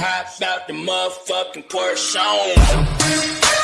Hop out the motherfucking Porsche.